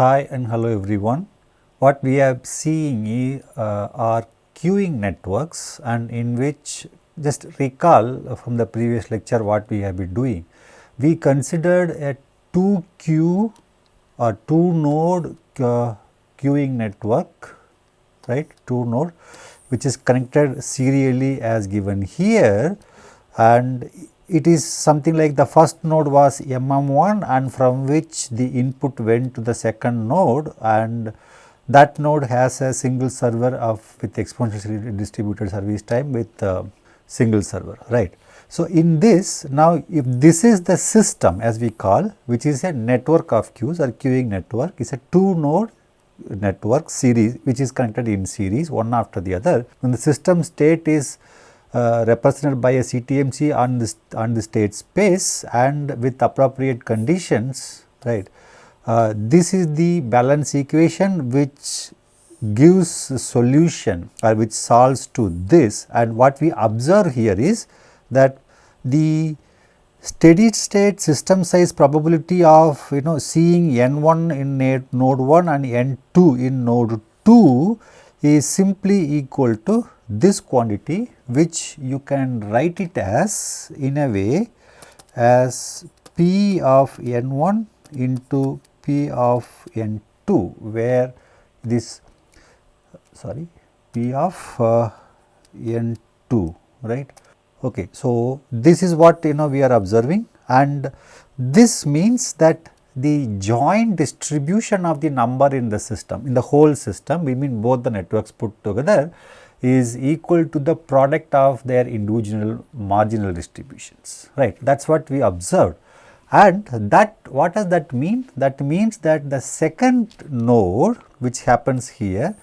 Hi and hello everyone. What we are seeing uh, are queuing networks and in which just recall from the previous lecture what we have been doing. We considered a 2 queue or 2 node uh, queuing network right 2 node which is connected serially as given here and it is something like the first node was MM1 and from which the input went to the second node and that node has a single server of with exponentially distributed service time with uh, single server right. So, in this now if this is the system as we call which is a network of queues or queuing network is a two node network series which is connected in series one after the other when the system state is uh, represented by a CTMC on the, on the state space and with appropriate conditions right. Uh, this is the balance equation which gives solution or which solves to this and what we observe here is that the steady state system size probability of you know seeing n1 in node 1 and n2 in node 2 is simply equal to this quantity which you can write it as in a way as p of n1 into p of n2 where this sorry p of uh, n2 right? Okay so this is what you know we are observing and this means that the joint distribution of the number in the system in the whole system we mean both the networks put together is equal to the product of their individual marginal distributions right? That is what we observed. And that what does that mean? That means that the second node which happens here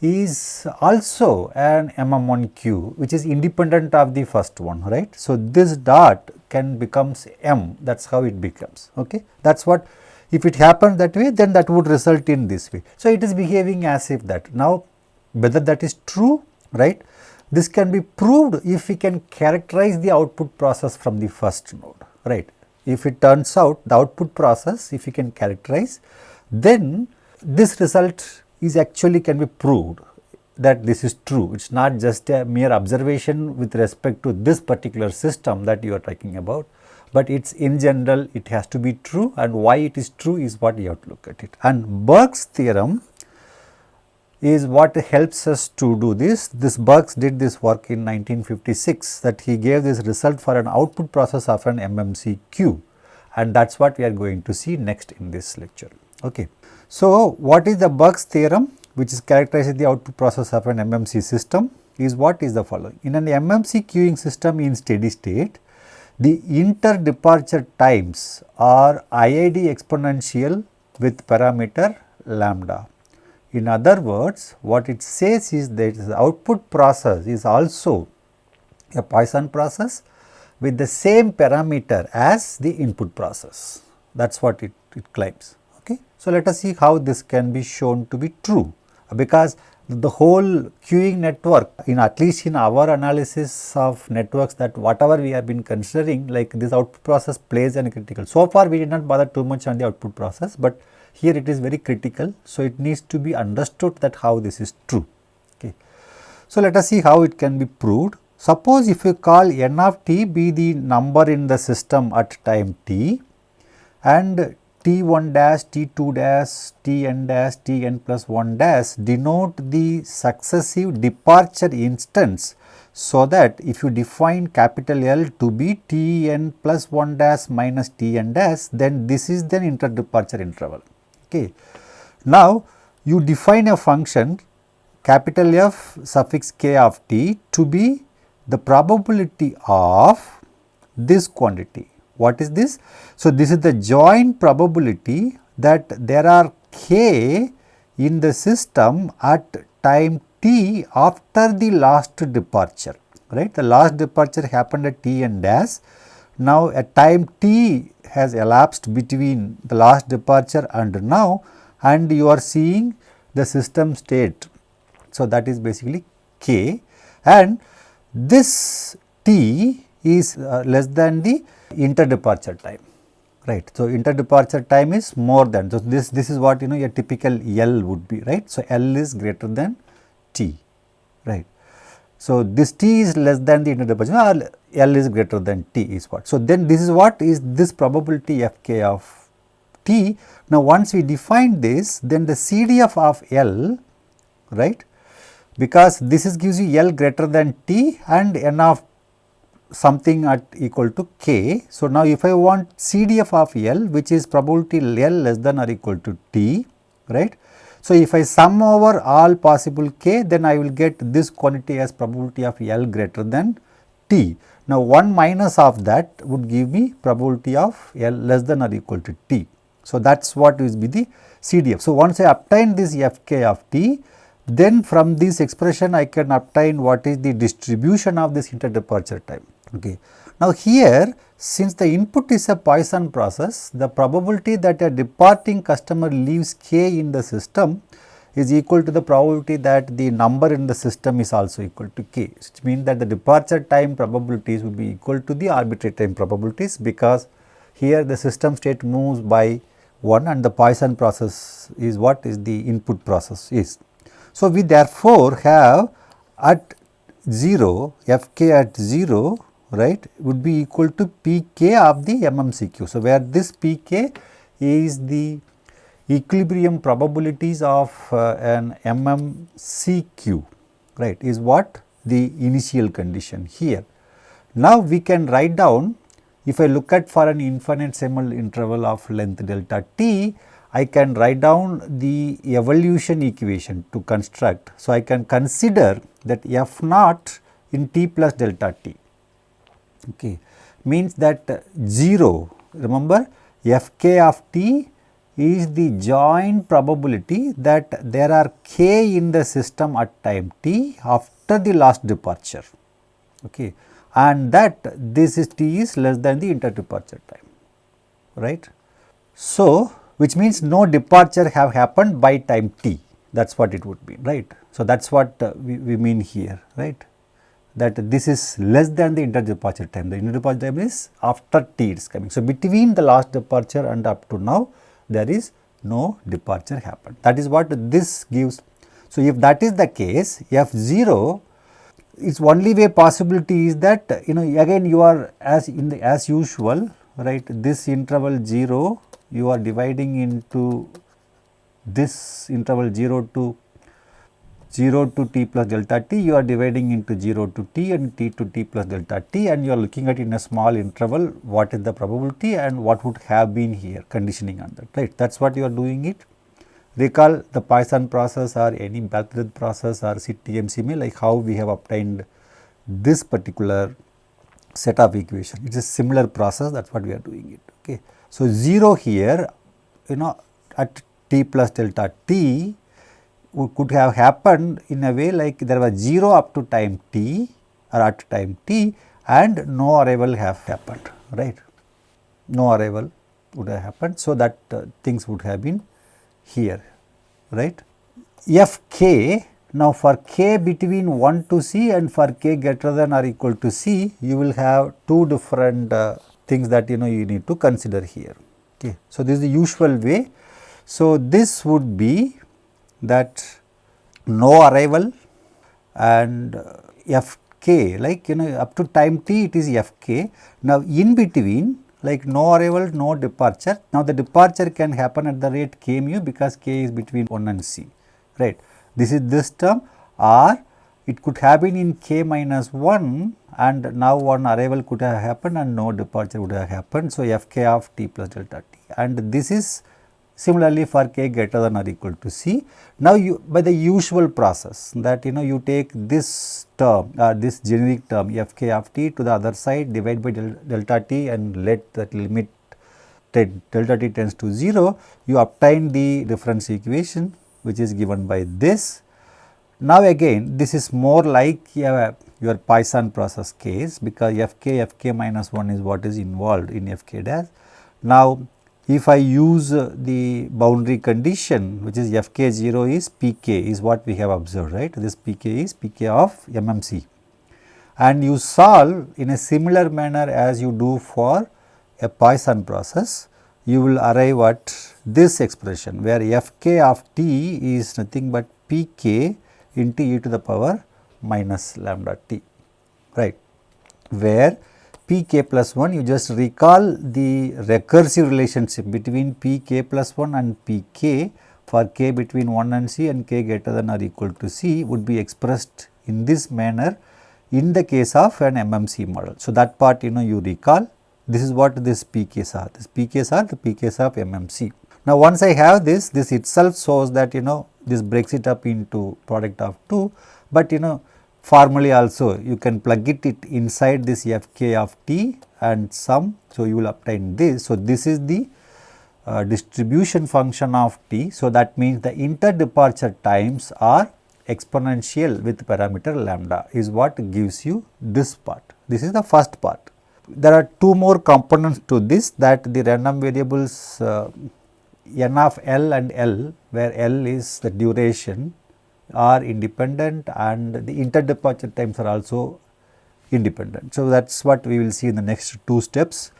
is also an MM1Q which is independent of the first one right. So, this dot can becomes M that is how it becomes ok that is what if it happens that way then that would result in this way. So, it is behaving as if that. Now whether that is true right this can be proved if we can characterize the output process from the first node right. If it turns out the output process if we can characterize then this result is actually can be proved that this is true. It is not just a mere observation with respect to this particular system that you are talking about, but it is in general it has to be true and why it is true is what you have to look at it. And Burke's theorem is what helps us to do this. This Burks did this work in 1956 that he gave this result for an output process of an MMC queue and that is what we are going to see next in this lecture. Okay. So, what is the Burke's theorem which is characterizing the output process of an MMC system is what is the following. In an MMC queuing system in steady state, the inter departure times are IID exponential with parameter lambda. In other words, what it says is that the output process is also a Poisson process with the same parameter as the input process. That is what it, it claims. Okay. So, let us see how this can be shown to be true uh, because the whole queuing network in at least in our analysis of networks that whatever we have been considering like this output process plays an critical. So far we did not bother too much on the output process, but here it is very critical. So it needs to be understood that how this is true. Okay. So let us see how it can be proved. Suppose if you call n of t be the number in the system at time t and T1 dash, T2 dash, Tn dash, Tn plus 1 dash denote the successive departure instance. So, that if you define capital L to be Tn plus 1 dash minus Tn dash then this is the interdeparture interval. Okay. Now, you define a function capital F suffix k of t to be the probability of this quantity what is this? So, this is the joint probability that there are k in the system at time t after the last departure, right. The last departure happened at t and dash. Now, at time t has elapsed between the last departure and now and you are seeing the system state. So, that is basically k and this t is uh, less than the interdeparture time right. So, interdeparture time is more than, so this, this is what you know a typical L would be, right. So, L is greater than T, right. So, this T is less than the interdeparture or L is greater than T is what. So, then this is what is this probability Fk of T. Now, once we define this, then the CDF of L, right, because this is gives you L greater than T and N of something at equal to k. So, now if I want CDF of L which is probability L less than or equal to T right. So, if I sum over all possible k then I will get this quantity as probability of L greater than T. Now, 1 minus of that would give me probability of L less than or equal to T. So, that is what is be the CDF. So, once I obtain this Fk of T then from this expression I can obtain what is the distribution of this interdeparture time. Okay. Now, here since the input is a Poisson process, the probability that a departing customer leaves k in the system is equal to the probability that the number in the system is also equal to k, which means that the departure time probabilities will be equal to the arbitrary time probabilities because here the system state moves by 1 and the Poisson process is what is the input process is. So, we therefore have at 0 f k at 0 right would be equal to p k of the MMCQ. So, where this p k is the equilibrium probabilities of uh, an MMCQ right is what the initial condition here. Now, we can write down if I look at for an infinitesimal interval of length delta t I can write down the evolution equation to construct. So, I can consider that f naught in t plus delta t okay, means that 0 remember f k of t is the joint probability that there are k in the system at time t after the last departure. Okay, and that this is t is less than the interdeparture time. Right. So, which means no departure have happened by time t. That is what it would be right. So, that is what uh, we, we mean here right that this is less than the interdeparture time. The interdeparture time is after t is coming. So, between the last departure and up to now there is no departure happened. That is what this gives. So, if that is the case f 0 its only way possibility is that you know again you are as in the as usual right this interval 0 you are dividing into this interval 0 to 0 to t plus delta t you are dividing into 0 to t and t to t plus delta t and you are looking at in a small interval what is the probability and what would have been here conditioning on that right that is what you are doing it. Recall the Poisson process or any Bhattacharya process or CTM like how we have obtained this particular set of equation it is a similar process that is what we are doing it okay. So, 0 here you know at t plus delta t could have happened in a way like there was 0 up to time t or at time t and no arrival have happened right? No arrival would have happened. So that uh, things would have been here right? F k now for k between 1 to c and for k greater than or equal to c you will have two different uh, things that you know you need to consider here okay? So this is the usual way. So this would be that no arrival and uh, f k like you know up to time t it is f k. Now, in between like no arrival no departure now the departure can happen at the rate k mu because k is between 1 and c right. This is this term or it could have been in k minus 1 and now one arrival could have happened and no departure would have happened. So, f k of t plus delta t and this is Similarly, for k greater than or equal to c. Now, you by the usual process that you know you take this term or uh, this generic term f k of t to the other side divide by del delta t and let that limit delta t tends to 0, you obtain the difference equation which is given by this. Now, again this is more like uh, your Poisson process case because f k f k minus 1 is what is involved in f k dash. Now, if I use uh, the boundary condition which is f k 0 is p k is what we have observed right? This p k is p k of MMC and you solve in a similar manner as you do for a Poisson process you will arrive at this expression where fk of t is nothing but pk into e to the power minus lambda t right? Where pk plus 1 you just recall the recursive relationship between pk plus 1 and pk for k between 1 and c and k greater than or equal to c would be expressed in this manner in the case of an MMC model. So, that part you know you recall this is what this PKs are, this PKs are the PKs of MMC. Now, once I have this, this itself shows that you know this breaks it up into product of 2, but you know formally also you can plug it, it inside this Fk of t and sum. So, you will obtain this. So, this is the uh, distribution function of t. So, that means the inter-departure times are exponential with parameter lambda is what gives you this part. This is the first part. There are two more components to this that the random variables uh, n of L and L where L is the duration are independent and the interdeparture times are also independent. So, that is what we will see in the next two steps.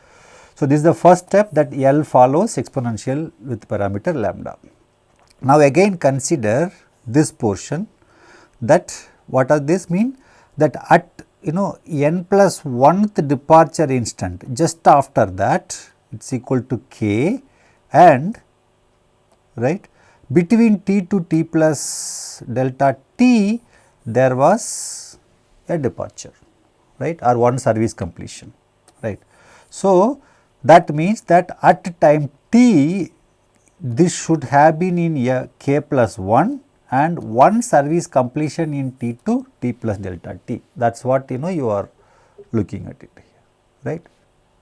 So, this is the first step that L follows exponential with parameter lambda. Now, again consider this portion that what does this mean that at you know n plus 1th departure instant just after that it is equal to k and right between t to t plus delta t there was a departure right or one service completion right. So, that means that at time t this should have been in a k plus 1 and one service completion in T to T plus delta T. That is what you know you are looking at it here, right.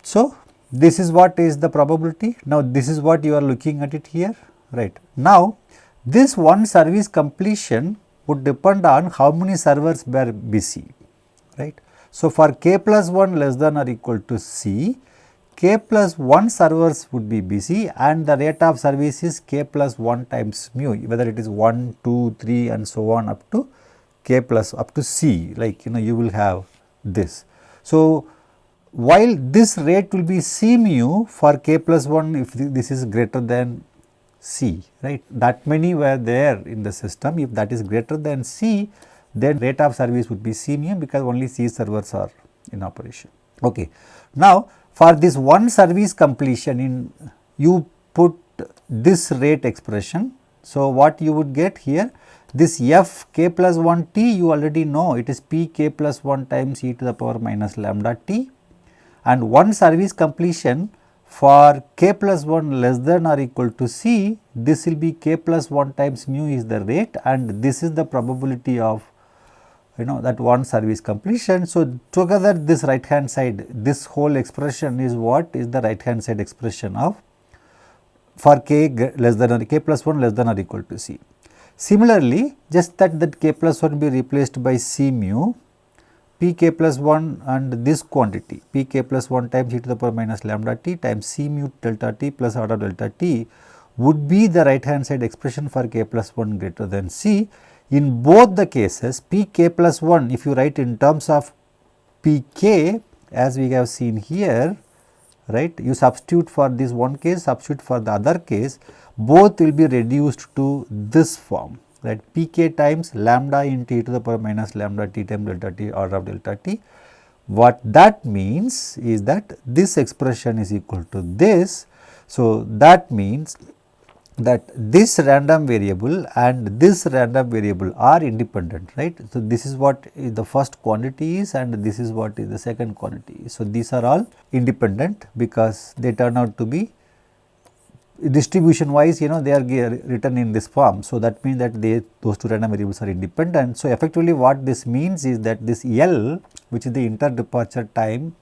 So, this is what is the probability. Now, this is what you are looking at it here, right. Now, this one service completion would depend on how many servers were busy, right. So, for k plus 1 less than or equal to c, k plus 1 servers would be busy and the rate of service is k plus 1 times mu whether it is 1, 2, 3 and so on up to k plus up to c like you know you will have this. So, while this rate will be c mu for k plus 1 if this is greater than c right that many were there in the system if that is greater than c then rate of service would be c mu because only c servers are in operation. Okay. Now, for this one service completion in you put this rate expression. So, what you would get here this f k plus 1 t you already know it is p k plus 1 times e to the power minus lambda t and one service completion for k plus 1 less than or equal to c this will be k plus 1 times mu is the rate and this is the probability of you know that one service completion. So, together this right hand side this whole expression is what is the right hand side expression of for k less than or k plus 1 less than or equal to c. Similarly, just that that k plus 1 be replaced by c mu p k plus 1 and this quantity p k plus 1 times e to the power minus lambda t times c mu delta t plus order delta t would be the right hand side expression for k plus 1 greater than c. In both the cases Pk plus 1 if you write in terms of Pk as we have seen here right you substitute for this one case substitute for the other case both will be reduced to this form right Pk times lambda into t to the power minus lambda t times delta t order of delta t. What that means is that this expression is equal to this. So, that means that this random variable and this random variable are independent right. So, this is what the first quantity is and this is what is the second quantity. So, these are all independent because they turn out to be distribution wise you know they are written in this form. So, that means that they those two random variables are independent. So, effectively what this means is that this L which is the inter departure time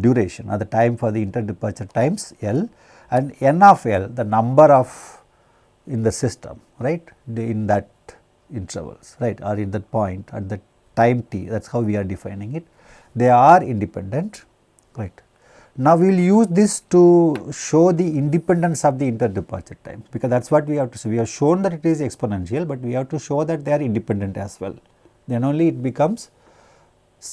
duration or the time for the inter departure times L and n of L the number of in the system right in that intervals right or in that point at the time t that is how we are defining it they are independent right. Now, we will use this to show the independence of the inter departure times because that is what we have to see. We have shown that it is exponential, but we have to show that they are independent as well. Then only it becomes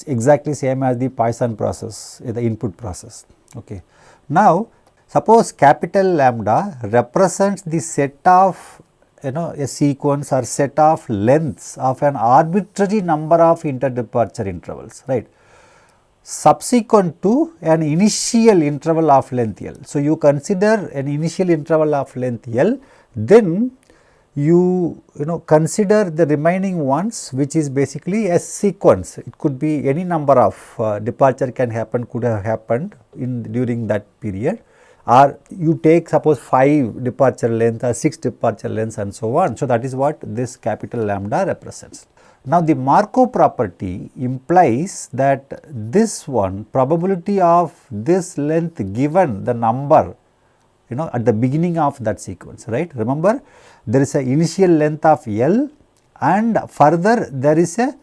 exactly same as the Poisson process, eh, the input process. Okay. Now, Suppose capital lambda represents the set of you know a sequence or set of lengths of an arbitrary number of interdeparture intervals right subsequent to an initial interval of length L. So, you consider an initial interval of length L then you you know consider the remaining ones which is basically a sequence it could be any number of uh, departure can happen could have happened in during that period or you take suppose 5 departure length or 6 departure lengths and so on. So, that is what this capital lambda represents. Now, the Markov property implies that this one probability of this length given the number you know at the beginning of that sequence right. Remember there is a initial length of L and further there is a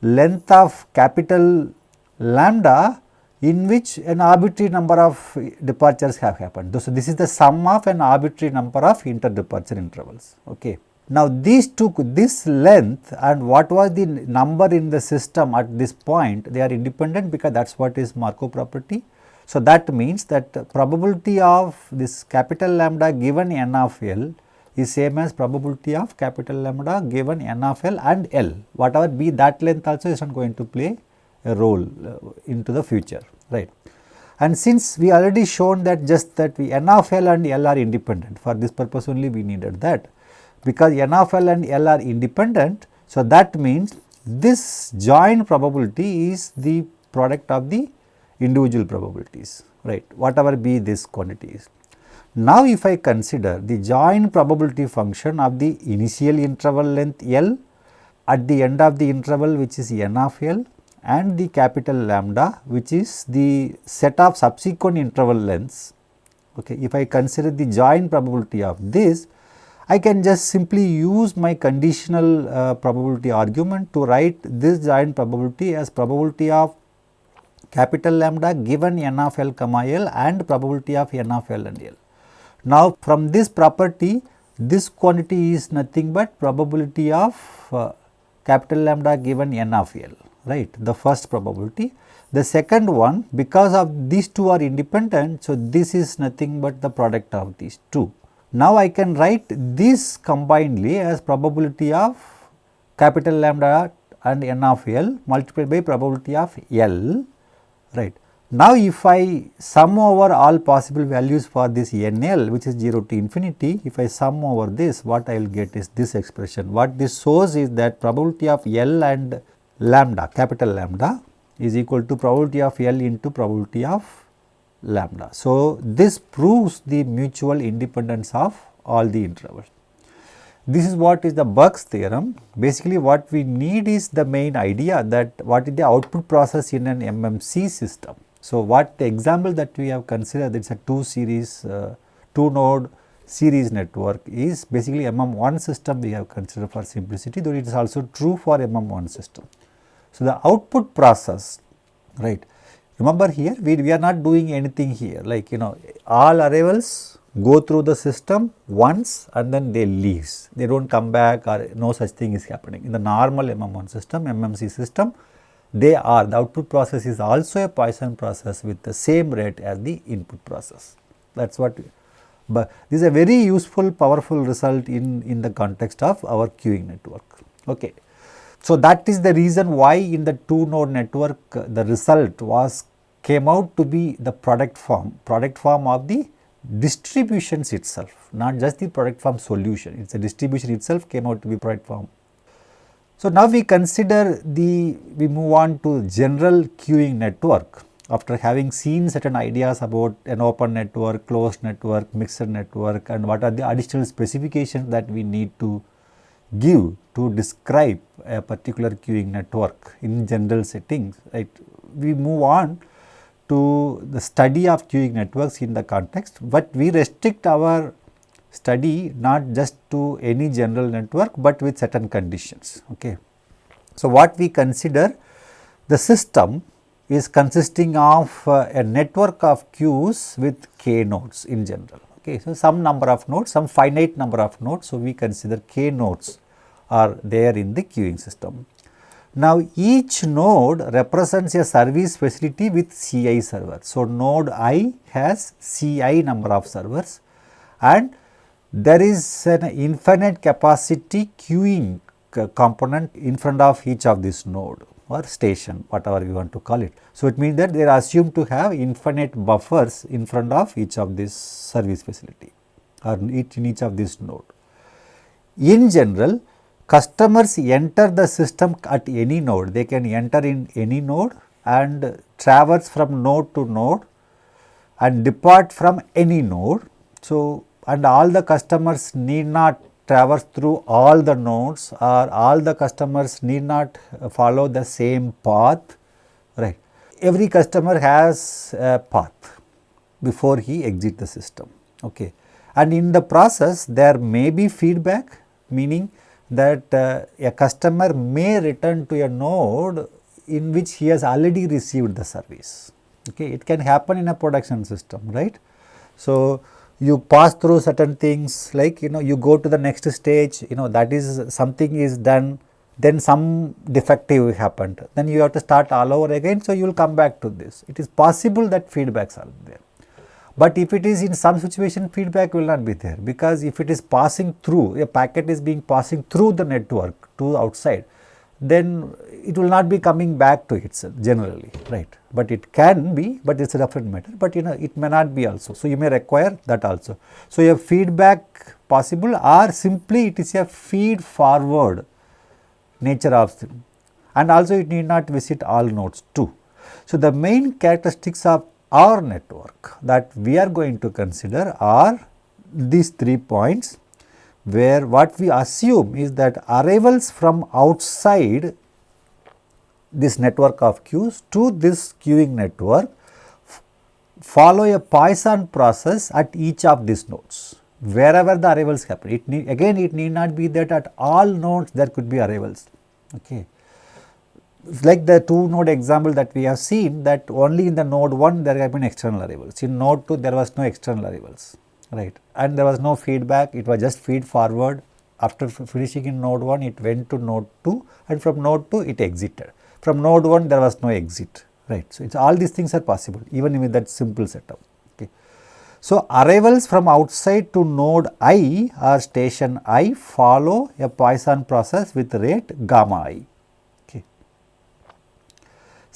length of capital lambda in which an arbitrary number of departures have happened. So, this is the sum of an arbitrary number of interdeparture intervals. Okay. Now, these two this length and what was the number in the system at this point they are independent because that is what is Markov property. So, that means that probability of this capital lambda given n of L is same as probability of capital lambda given n of L and L whatever be that length also is not going to play a role uh, into the future right. And since we already shown that just that we n of L and L are independent for this purpose only we needed that because n of L and L are independent. So, that means this joint probability is the product of the individual probabilities right whatever be this quantities. Now, if I consider the joint probability function of the initial interval length L at the end of the interval which is n of L and the capital lambda which is the set of subsequent interval lengths. Okay. If I consider the joint probability of this, I can just simply use my conditional uh, probability argument to write this joint probability as probability of capital lambda given n of L comma L and probability of n of L and L. Now, from this property this quantity is nothing but probability of uh, capital lambda given n of L right the first probability. The second one because of these two are independent. So, this is nothing but the product of these two. Now, I can write this combinedly as probability of capital lambda and n of L multiplied by probability of L right. Now, if I sum over all possible values for this n L which is 0 to infinity, if I sum over this what I will get is this expression. What this shows is that probability of L and lambda capital lambda is equal to probability of L into probability of lambda. So, this proves the mutual independence of all the intervals. This is what is the Burke's theorem. Basically what we need is the main idea that what is the output process in an MMC system. So, what the example that we have considered it is a 2 series, uh, 2 node series network is basically MM1 system we have considered for simplicity though it is also true for MM1 system. So, the output process right remember here we, we are not doing anything here. Like you know all arrivals go through the system once and then they leaves. They do not come back or no such thing is happening. In the normal MM1 system MMC system they are the output process is also a Poisson process with the same rate as the input process. That is what but this is a very useful powerful result in in the context of our queuing network. Okay so, that is the reason why in the two node network uh, the result was came out to be the product form, product form of the distributions itself, not just the product form solution, it is a distribution itself came out to be product form. So, now we consider the, we move on to general queuing network after having seen certain ideas about an open network, closed network, mixed network and what are the additional specifications that we need to give to describe a particular queuing network in general settings, right. We move on to the study of queuing networks in the context, but we restrict our study not just to any general network, but with certain conditions. Okay. So, what we consider the system is consisting of uh, a network of queues with k nodes in general. Okay. So, some number of nodes, some finite number of nodes. So, we consider k nodes are there in the queuing system. Now, each node represents a service facility with Ci server. So, node i has Ci number of servers and there is an infinite capacity queuing component in front of each of this node or station whatever you want to call it. So, it means that they are assumed to have infinite buffers in front of each of this service facility or each in each of this node. In general customers enter the system at any node they can enter in any node and traverse from node to node and depart from any node. So, and all the customers need not traverse through all the nodes or all the customers need not follow the same path, right. Every customer has a path before he exit the system, okay. And in the process there may be feedback meaning that uh, a customer may return to a node in which he has already received the service, okay. It can happen in a production system, right. So, you pass through certain things like you know you go to the next stage you know that is something is done then some defective happened then you have to start all over again so you will come back to this. It is possible that feedbacks are there. But if it is in some situation feedback will not be there because if it is passing through a packet is being passing through the network to outside then it will not be coming back to itself generally right? But it can be but it is a different matter. But you know it may not be also. So you may require that also. So a feedback possible or simply it is a feed forward nature of thing. And also it need not visit all nodes too. So the main characteristics of our network that we are going to consider are these three points where what we assume is that arrivals from outside this network of queues to this queuing network follow a Poisson process at each of these nodes wherever the arrivals happen. It need, again it need not be that at all nodes there could be arrivals. Okay. Like the two node example that we have seen that only in the node 1 there have been external arrivals, in node 2 there was no external arrivals right. And there was no feedback. It was just feed forward. After finishing in node 1 it went to node 2 and from node 2 it exited. From node 1 there was no exit. Right. So it's all these things are possible even with that simple setup. Okay. So arrivals from outside to node i or station i follow a poisson process with rate gamma i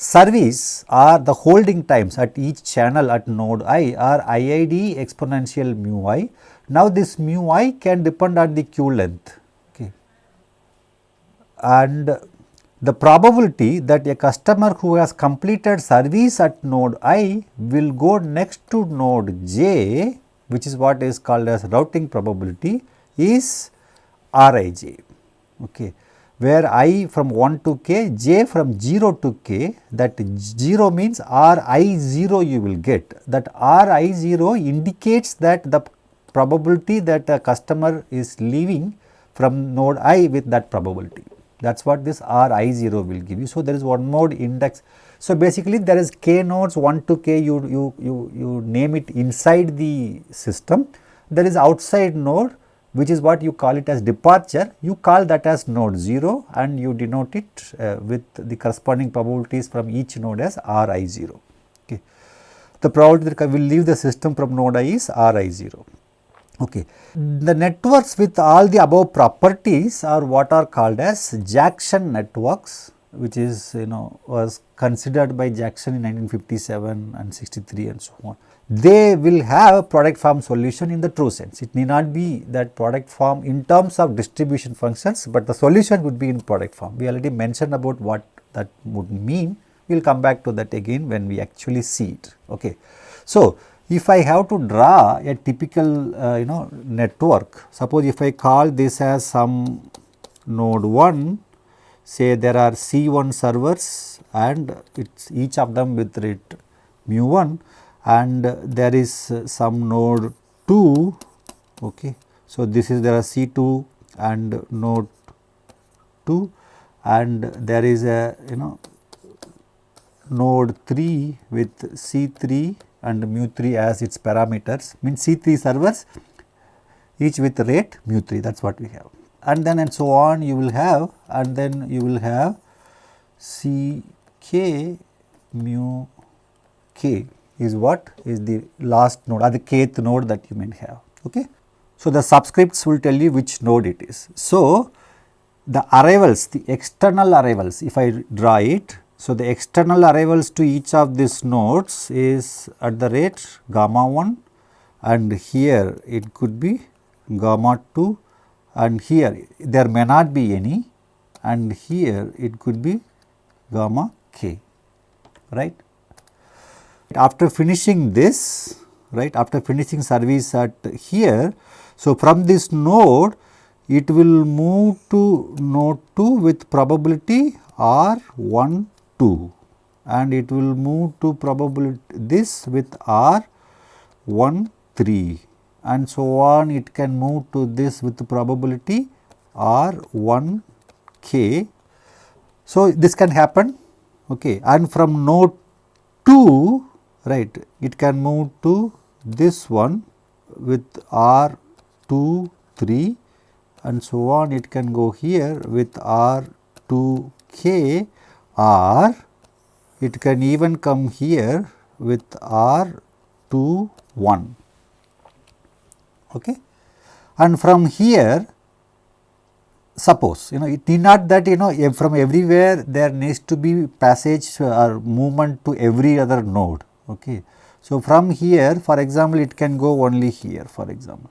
Service are the holding times at each channel at node i are IID exponential mu i. Now, this mu i can depend on the queue length okay. and the probability that a customer who has completed service at node i will go next to node j which is what is called as routing probability is Rij. Okay where i from 1 to k, j from 0 to k that 0 means r i 0 you will get that r i 0 indicates that the probability that a customer is leaving from node i with that probability that is what this r i 0 will give you. So, there is one mode index. So, basically there is k nodes 1 to k you, you, you, you name it inside the system there is outside node which is what you call it as departure, you call that as node 0 and you denote it uh, with the corresponding probabilities from each node as Ri 0. Okay. The probability that will leave the system from node i is Ri 0. Okay. The networks with all the above properties are what are called as Jackson networks which is you know was considered by Jackson in 1957 and 63 and so on they will have a product form solution in the true sense. It may not be that product form in terms of distribution functions, but the solution would be in product form. We already mentioned about what that would mean. We will come back to that again when we actually see it. Okay. So, if I have to draw a typical uh, you know network, suppose if I call this as some node 1, say there are C1 servers and it's each of them with rate mu 1 and there is some node 2 okay. So, this is there are C2 and node 2 and there is a you know node 3 with C3 and mu 3 as its parameters. Means C3 servers each with rate mu 3 that is what we have. And then and so on you will have and then you will have C k mu k is what is the last node or the kth node that you may have. Okay. So, the subscripts will tell you which node it is. So, the arrivals the external arrivals if I draw it. So, the external arrivals to each of these nodes is at the rate gamma 1 and here it could be gamma 2 and here there may not be any and here it could be gamma k right. After finishing this right after finishing service at here. So, from this node it will move to node 2 with probability r 1 2 and it will move to probability this with r 1 3 and so on it can move to this with probability r 1 k. So, this can happen okay. and from node 2 right. It can move to this one with r 2 3 and so on. It can go here with r 2 k or it can even come here with r 2 1 okay. And from here suppose you know it need not that you know from everywhere there needs to be passage or movement to every other node okay. So, from here for example, it can go only here for example.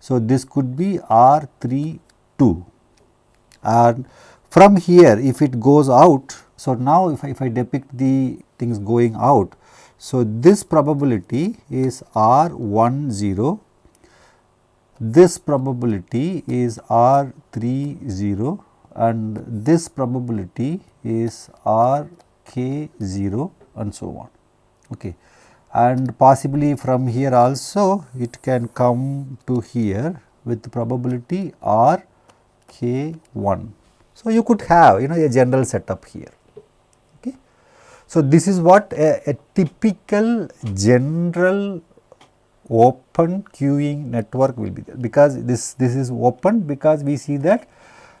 So, this could be R 3 2 and from here if it goes out. So, now if I, if I depict the things going out. So, this probability is R 1 0 this probability is R 3 0 and this probability is R k 0 and so on. Okay. And possibly from here also it can come to here with probability R k 1. So, you could have you know a general setup here. Okay. So, this is what a, a typical general open queuing network will be there because this this is open because we see that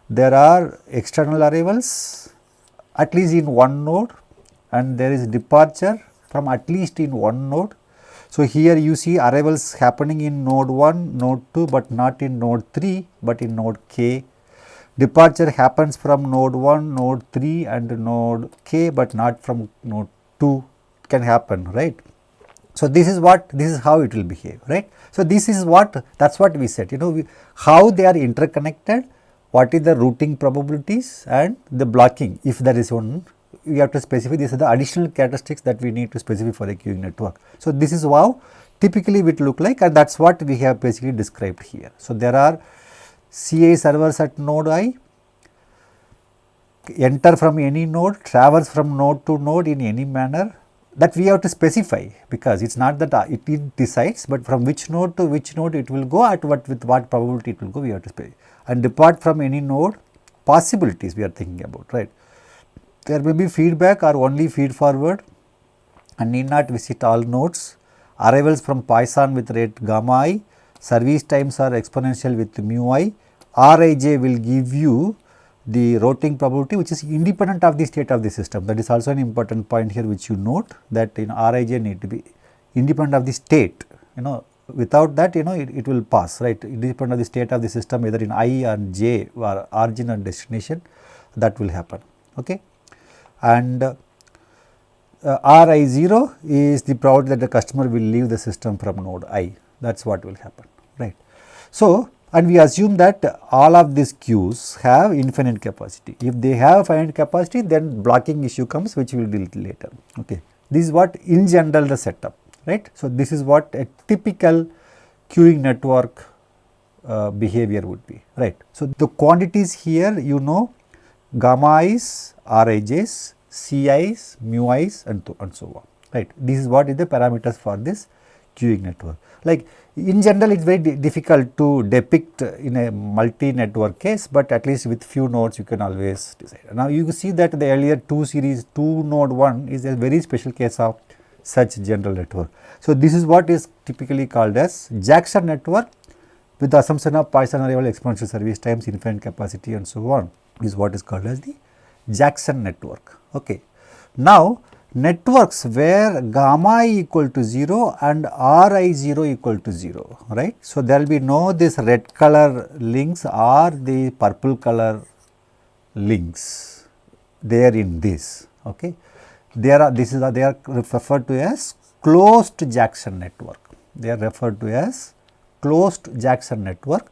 there are external arrivals at least in one node and there is departure from at least in one node. So, here you see arrivals happening in node 1, node 2, but not in node 3, but in node k. Departure happens from node 1, node 3 and node k, but not from node 2 can happen right. So, this is what this is how it will behave right. So, this is what that is what we said you know we, how they are interconnected what is the routing probabilities and the blocking if there is one we have to specify these are the additional characteristics that we need to specify for the queuing network. So, this is how typically it look like and that is what we have basically described here. So, there are CA servers at node i enter from any node traverse from node to node in any manner that we have to specify because it is not that uh, it, decides, but from which node to which node it will go at what with what probability it will go we have to specify and depart from any node possibilities we are thinking about right. There may be feedback or only feed forward. And need not visit all nodes, arrivals from Poisson with rate gamma i, service times are exponential with mu i, Rij will give you the routing probability which is independent of the state of the system. That is also an important point here which you note that in Rij need to be independent of the state. You know without that you know it, it will pass right? Independent of the state of the system either in i or j or origin or destination that will happen. Okay and uh, ri 0 is the probability that the customer will leave the system from node i that is what will happen right so and we assume that all of these queues have infinite capacity. If they have finite capacity then blocking issue comes which we will deal later. Okay. This is what in general the setup right. So, this is what a typical queuing network uh, behavior would be right. So, the quantities here you know gamma i's, Rij's, Ci's, mu i's and, and so on right. This is what is the parameters for this queuing network. Like in general it is very difficult to depict in a multi network case, but at least with few nodes you can always decide. Now you see that the earlier 2 series 2 node 1 is a very special case of such general network. So, this is what is typically called as Jackson network with the assumption of Poisson arrival exponential service times infinite capacity and so on is what is called as the Jackson network. Okay. Now, networks where gamma i equal to 0 and ri 0 equal to 0 right. So, there will be no this red color links or the purple color links there in this okay. There are this is a, they are referred to as closed Jackson network they are referred to as closed Jackson network.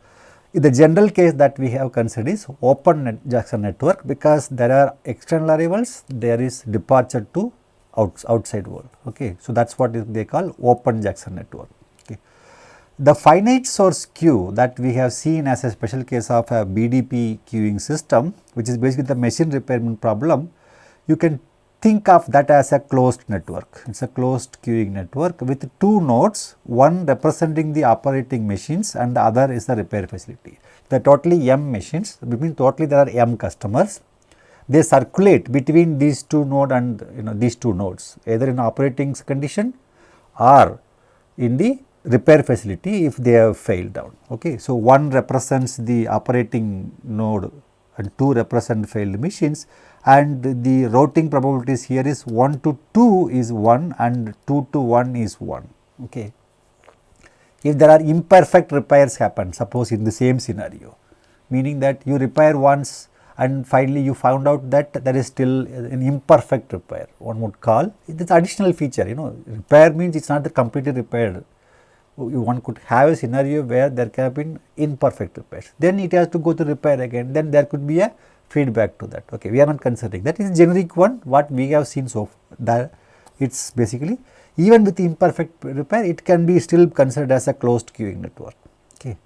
The general case that we have considered is open net Jackson network because there are external arrivals there is departure to outs, outside world. Okay. So, that is what they call open Jackson network. Okay. The finite source queue that we have seen as a special case of a BDP queuing system which is basically the machine repairment problem, you can think of that as a closed network. It is a closed queuing network with two nodes, one representing the operating machines and the other is the repair facility. The totally M machines, between totally there are M customers they circulate between these two node and you know these two nodes either in operating condition or in the repair facility if they have failed down. Okay. So, one represents the operating node and two represent failed machines and the routing probabilities here is 1 to 2 is 1 and 2 to 1 is 1. Okay. If there are imperfect repairs happen suppose in the same scenario meaning that you repair once and finally you found out that there is still an imperfect repair one would call it is additional feature you know repair means it is not the completely repaired one could have a scenario where there can have been imperfect repairs then it has to go to repair again then there could be a feedback to that okay we are not considering that is generic one what we have seen so far it is basically even with imperfect repair it can be still considered as a closed queuing network okay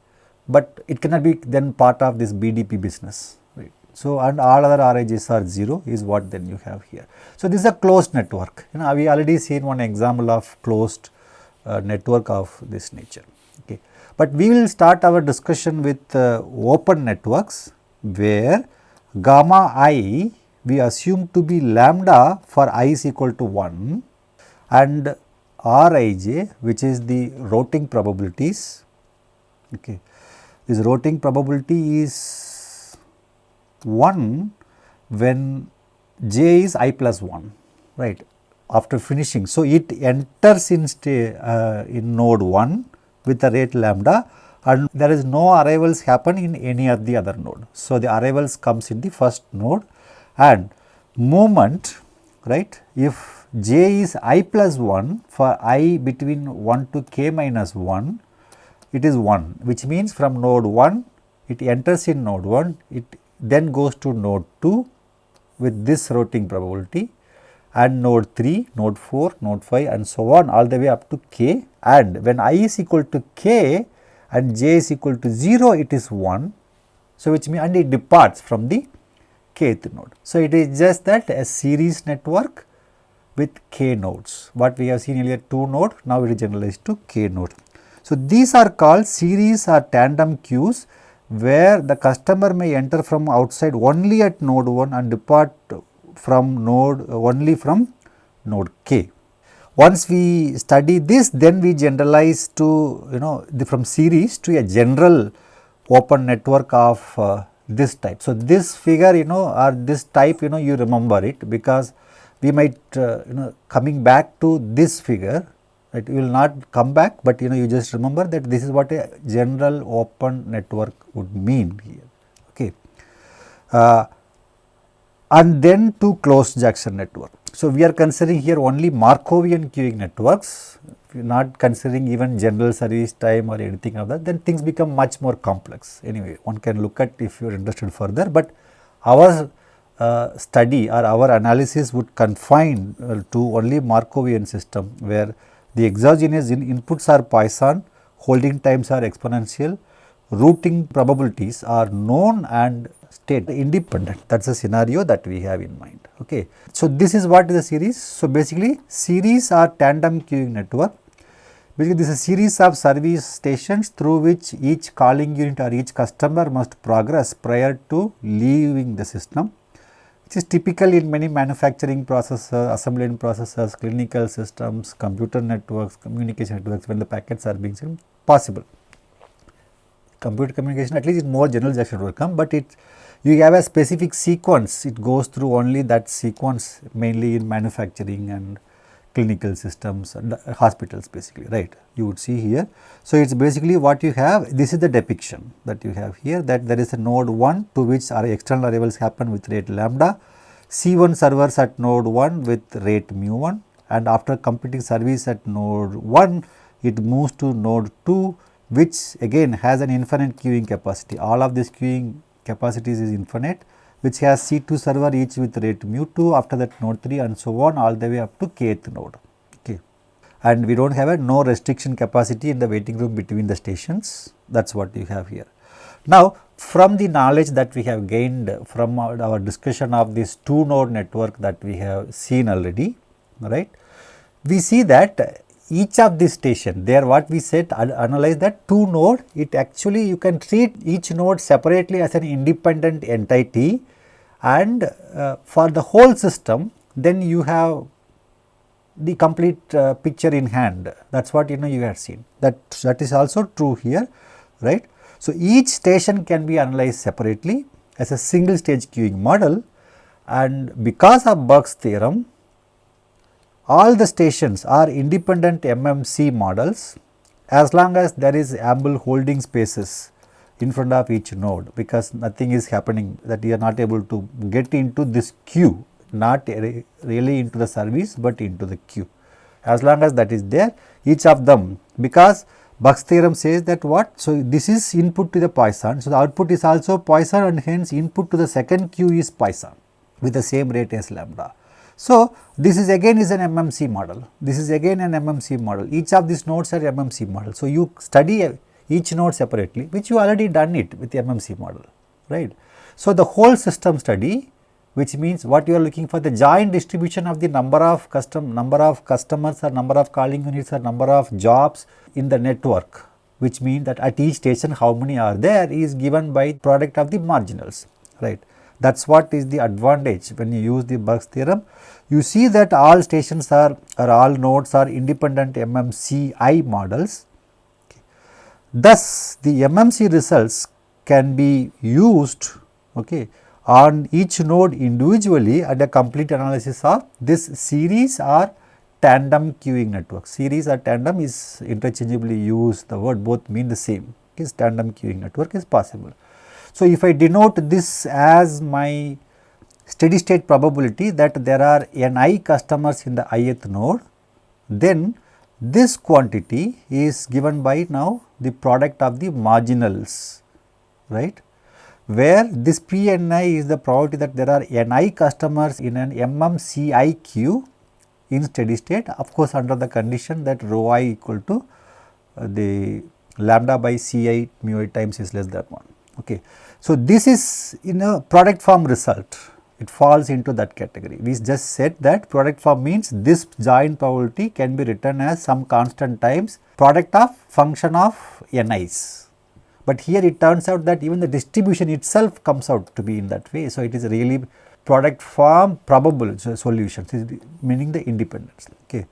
but it cannot be then part of this BDP business so, and all other RIGs are 0 is what then you have here. So, this is a closed network, you know we already seen one example of closed uh, network of this nature. Okay. But we will start our discussion with uh, open networks where gamma i we assume to be lambda for i is equal to 1 and Rij which is the routing probabilities. Okay. This routing probability is 1 when j is i plus 1 right after finishing. So, it enters in uh, in node 1 with the rate lambda and there is no arrivals happen in any of the other node. So, the arrivals comes in the first node and movement right if j is i plus 1 for i between 1 to k minus 1 it is 1 which means from node 1 it enters in node 1 it then goes to node 2 with this routing probability and node 3, node 4, node 5 and so on all the way up to k and when i is equal to k and j is equal to 0 it is 1. So, which means and it departs from the kth node. So, it is just that a series network with k nodes what we have seen earlier 2 node now it is generalized to k node. So, these are called series or tandem queues where the customer may enter from outside only at node 1 and depart from node only from node k. Once we study this then we generalize to you know the from series to a general open network of uh, this type. So, this figure you know or this type you know you remember it because we might uh, you know coming back to this figure right, you will not come back, but you know you just remember that this is what a general open network would mean here. Okay. Uh, and then to closed Jackson network. So, we are considering here only Markovian queuing networks, not considering even general service time or anything of that, then things become much more complex. Anyway, one can look at if you are interested further, but our uh, study or our analysis would confine uh, to only Markovian system where the exogenous in inputs are Poisson, holding times are exponential, routing probabilities are known and state independent. That is a scenario that we have in mind. Okay. So, this is what is a series. So, basically series are tandem queuing network. Basically, this is a series of service stations through which each calling unit or each customer must progress prior to leaving the system which is typical in many manufacturing processes, assembly line processes, clinical systems, computer networks, communication networks when the packets are being sent possible. computer communication at least in more general Jackson network come, but it you have a specific sequence. It goes through only that sequence mainly in manufacturing and clinical systems and hospitals basically right? You would see here. So, it is basically what you have. This is the depiction that you have here that there is a node 1 to which our external arrivals happen with rate lambda, C1 servers at node 1 with rate mu 1 and after completing service at node 1 it moves to node 2 which again has an infinite queuing capacity. All of this queuing capacities is infinite which has C2 server each with rate mu 2 after that node 3 and so on all the way up to kth node okay and we do not have a no restriction capacity in the waiting room between the stations that is what you have here. Now from the knowledge that we have gained from our, our discussion of this two node network that we have seen already right we see that each of these station there what we said analyze that two node it actually you can treat each node separately as an independent entity and uh, for the whole system then you have the complete uh, picture in hand that is what you know you have seen that that is also true here right. So, each station can be analyzed separately as a single stage queuing model and because of Burke's theorem all the stations are independent MMC models as long as there is ample holding spaces in front of each node because nothing is happening that you are not able to get into this queue not really into the service but into the queue. As long as that is there each of them because Burke's theorem says that what? So, this is input to the Poisson. So, the output is also Poisson and hence input to the second queue is Poisson with the same rate as lambda. So, this is again is an MMC model, this is again an MMC model, each of these nodes are MMC model. So, you study each node separately which you already done it with the MMC model, right. So, the whole system study which means what you are looking for the joint distribution of the number of custom number of customers or number of calling units or number of jobs in the network which means that at each station how many are there is given by product of the marginals right. That is what is the advantage when you use the Burke's theorem. You see that all stations are or all nodes are independent MMCI models. Thus, the MMC results can be used okay, on each node individually and a complete analysis of this series or tandem queuing network. Series or tandem is interchangeably used the word both mean the same is tandem queuing network is possible. So, if I denote this as my steady state probability that there are ni customers in the ith node, then this quantity is given by now the product of the marginals, right, where this P n i is the probability that there are ni customers in an MMCI queue in steady state of course under the condition that rho i equal to uh, the lambda by C i mu i times is less than 1. Okay. So, this is in a product form result it falls into that category. We just said that product form means this joint probability can be written as some constant times product of function of ni's. But here it turns out that even the distribution itself comes out to be in that way. So, it is really product form probable solutions meaning the independence. Okay.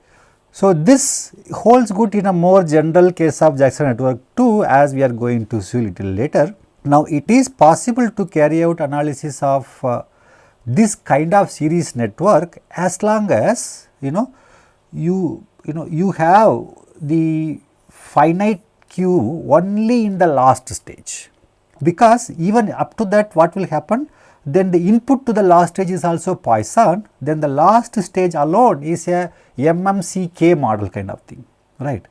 So, this holds good in a more general case of Jackson network too as we are going to see little later. Now, it is possible to carry out analysis of uh, this kind of series network as long as you know you you know you have the finite queue only in the last stage. Because even up to that what will happen? Then the input to the last stage is also Poisson then the last stage alone is a MMCK model kind of thing right.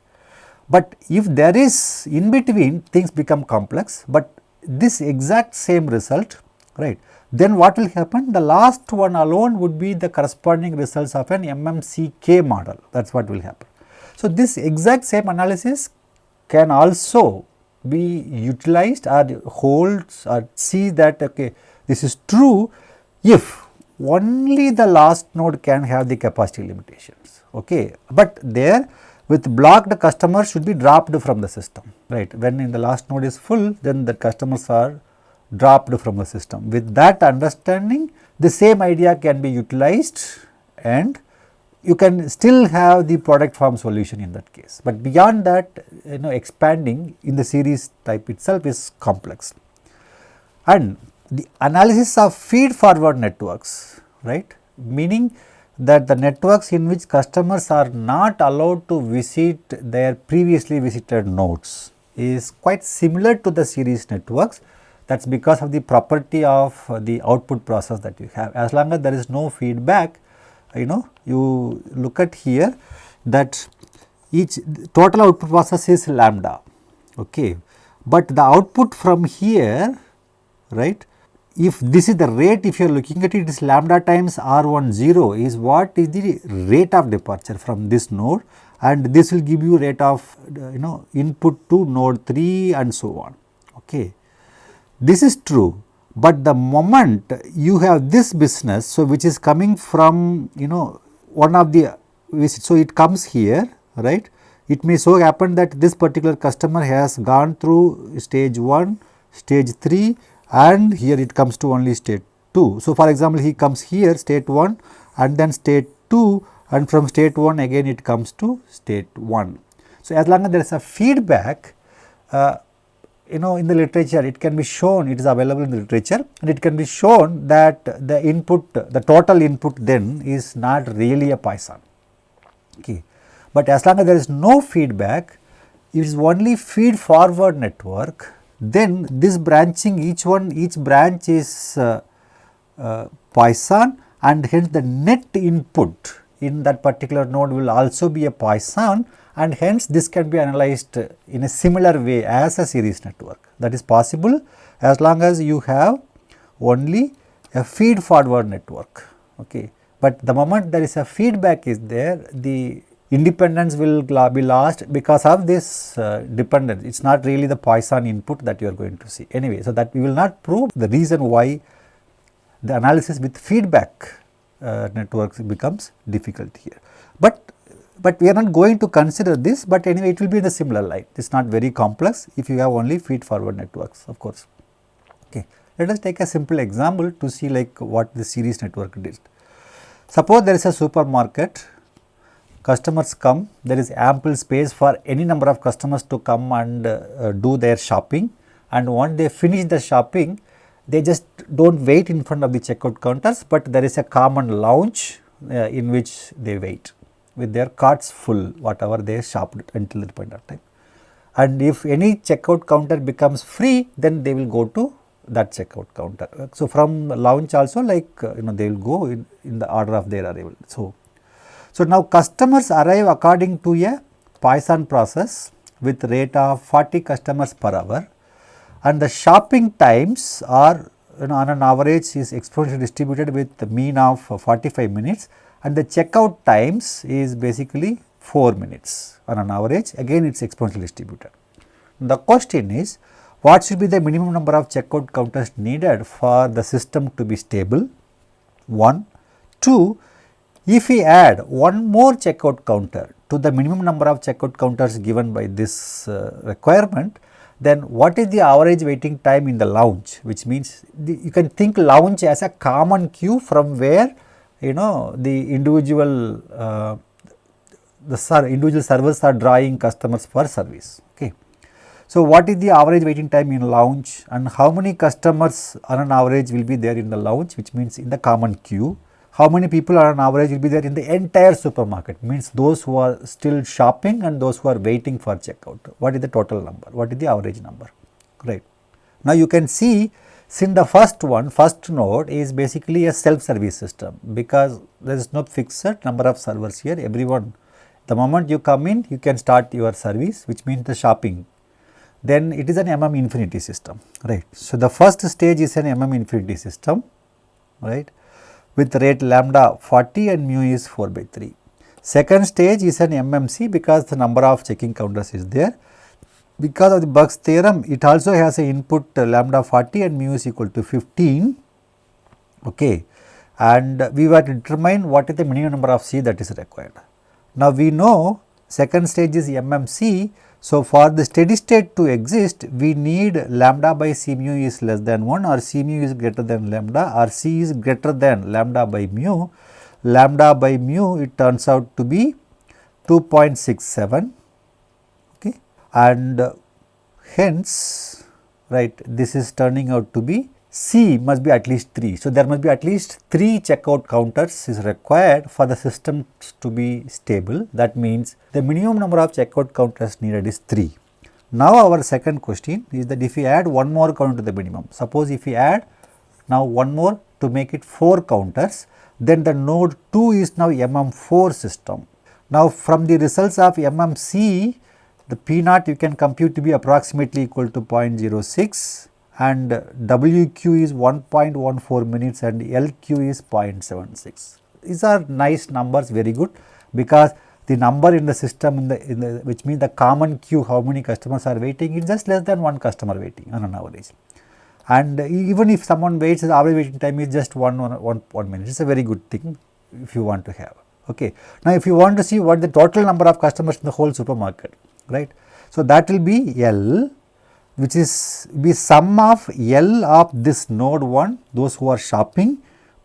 But if there is in between things become complex, but this exact same result right? Then what will happen? The last one alone would be the corresponding results of an MMCK model. That is what will happen. So, this exact same analysis can also be utilized or holds or see that okay this is true if only the last node can have the capacity limitations okay? But there with blocked customers should be dropped from the system right. When in the last node is full then the customers are dropped from the system. With that understanding the same idea can be utilized and you can still have the product form solution in that case, but beyond that you know expanding in the series type itself is complex. And the analysis of feed forward networks right meaning that the networks in which customers are not allowed to visit their previously visited nodes is quite similar to the series networks. That is because of the property of uh, the output process that you have. As long as there is no feedback you know you look at here that each total output process is lambda okay? But the output from here right if this is the rate if you are looking at it, is lambda times r 1 0 is what is the rate of departure from this node and this will give you rate of uh, you know input to node 3 and so on. Okay. This is true, but the moment you have this business, so which is coming from you know one of the so it comes here right. It may so happen that this particular customer has gone through stage 1, stage 3 and here it comes to only state 2. So, for example, he comes here state 1 and then state 2 and from state 1 again it comes to state 1. So, as long as there is a feedback uh, you know in the literature it can be shown it is available in the literature and it can be shown that the input the total input then is not really a Poisson. Okay. But as long as there is no feedback it is only feed forward network then this branching each one each branch is uh, uh, Poisson and hence the net input in that particular node will also be a Poisson and hence this can be analyzed in a similar way as a series network that is possible as long as you have only a feed forward network. Okay. But the moment there is a feedback is there the independence will be lost because of this uh, dependence. It is not really the Poisson input that you are going to see. Anyway, so that we will not prove the reason why the analysis with feedback uh, networks becomes difficult here. But, but we are not going to consider this, but anyway it will be in a similar light. It is not very complex if you have only feed forward networks of course. Okay. Let us take a simple example to see like what the series network did. Suppose there is a supermarket customers come there is ample space for any number of customers to come and uh, do their shopping and once they finish the shopping they just do not wait in front of the checkout counters, but there is a common lounge uh, in which they wait with their carts full whatever they shopped until the point of time. And if any checkout counter becomes free then they will go to that checkout counter. So, from lounge also like uh, you know they will go in, in the order of their arrival. So, so, now customers arrive according to a Poisson process with rate of 40 customers per hour and the shopping times are you know, on an average is exponentially distributed with the mean of 45 minutes and the checkout times is basically 4 minutes on an average again it is exponentially distributed. The question is what should be the minimum number of checkout counters needed for the system to be stable 1. 2 if we add one more checkout counter to the minimum number of checkout counters given by this uh, requirement, then what is the average waiting time in the lounge which means the, you can think lounge as a common queue from where you know the individual uh, the ser individual servers are drawing customers for service. Okay. So, what is the average waiting time in lounge and how many customers on an average will be there in the lounge which means in the common queue how many people are on average will be there in the entire supermarket means those who are still shopping and those who are waiting for checkout. What is the total number? What is the average number? Right. Now you can see since the first one first node is basically a self service system because there is no fixed number of servers here everyone the moment you come in you can start your service which means the shopping then it is an MM infinity system right. So the first stage is an MM infinity system right with rate lambda 40 and mu is 4 by 3. Second stage is an MMC because the number of checking counters is there. Because of the Burke's theorem, it also has a input uh, lambda 40 and mu is equal to 15. Okay. And we were to determine what is the minimum number of C that is required. Now, we know second stage is MMC so, for the steady state to exist, we need lambda by c mu is less than 1 or c mu is greater than lambda or c is greater than lambda by mu. Lambda by mu it turns out to be 2.67 okay? And uh, hence right this is turning out to be C must be at least 3. So, there must be at least 3 checkout counters is required for the system to be stable. That means, the minimum number of checkout counters needed is 3. Now, our second question is that if we add one more counter to the minimum, suppose if we add now one more to make it 4 counters, then the node 2 is now MM4 system. Now, from the results of MMC, the P naught you can compute to be approximately equal to 0.06 and WQ is 1.14 minutes and LQ is 0.76. These are nice numbers very good because the number in the system in the, in the which means the common queue how many customers are waiting is just less than one customer waiting on an average. And even if someone waits the average waiting time is just one, one, one, one minute it is a very good thing if you want to have. Okay. Now, if you want to see what the total number of customers in the whole supermarket right. So, that will be L which is be sum of L of this node 1 those who are shopping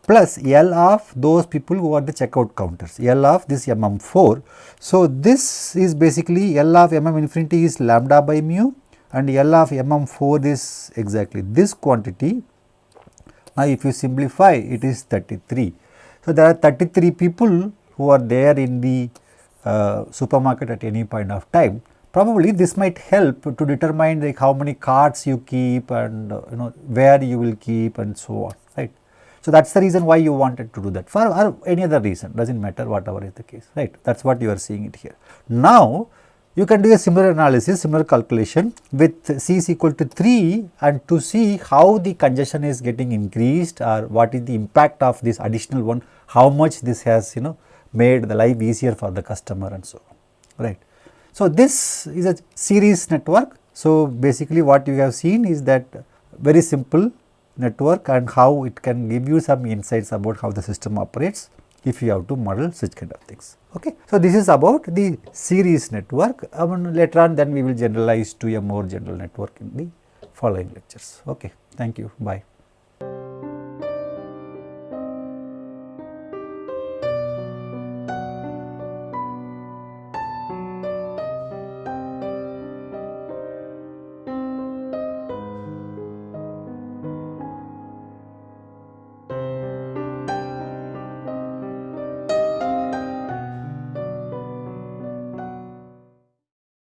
plus L of those people who are the checkout counters L of this MM 4. So, this is basically L of MM infinity is lambda by mu and L of MM 4 is exactly this quantity. Now, if you simplify it is 33. So, there are 33 people who are there in the uh, supermarket at any point of time probably this might help to determine like how many cards you keep and you know where you will keep and so on right. So, that is the reason why you wanted to do that for or any other reason does not matter whatever is the case right that is what you are seeing it here. Now, you can do a similar analysis similar calculation with C is equal to 3 and to see how the congestion is getting increased or what is the impact of this additional one how much this has you know made the life easier for the customer and so on right. So, this is a series network. So, basically what you have seen is that very simple network and how it can give you some insights about how the system operates if you have to model such kind of things. Okay. So, this is about the series network I mean, later on then we will generalize to a more general network in the following lectures. Okay. Thank you. Bye.